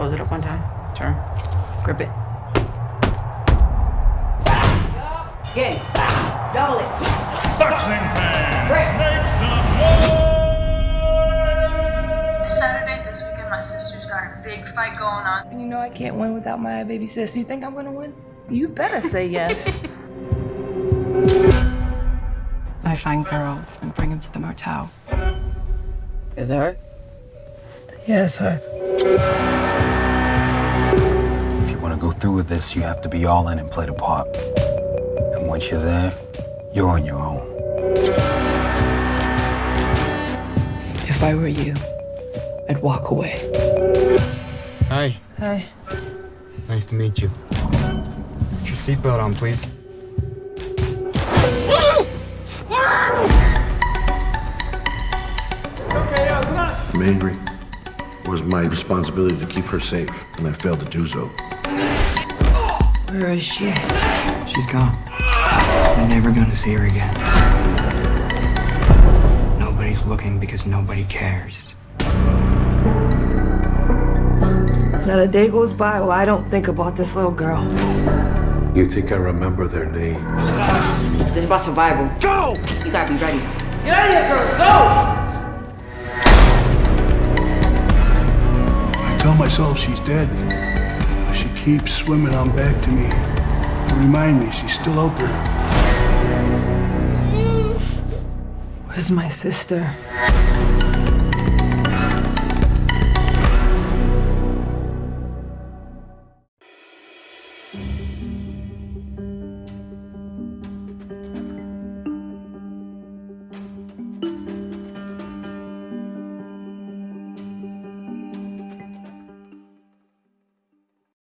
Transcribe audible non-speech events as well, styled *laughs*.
Close it up one time. Turn. Grip it. Again. Double it. Boxing fans, Break. make some noise! Saturday this weekend, my sister's got a big fight going on. You know I can't win without my baby sis. You think I'm gonna win? You better say yes. *laughs* I find girls and bring them to the motel. Is that her? yes, sir. If with this, you have to be all in and play the part. And once you're there, you're on your own. If I were you, I'd walk away. Hi, Hi. nice to meet you. Put your seatbelt on, please. Uh, I'm angry. It was my responsibility to keep her safe, and I failed to do so. Where is she? She's gone. I'm never gonna see her again. Nobody's looking because nobody cares. Not a day goes by where I don't think about this little girl. You think I remember their names? This is about survival. Go! You gotta be ready. Get out of here, girls! Go! I tell myself she's dead, but she keeps swimming on back to me. To remind me she's still out there. Where's my sister?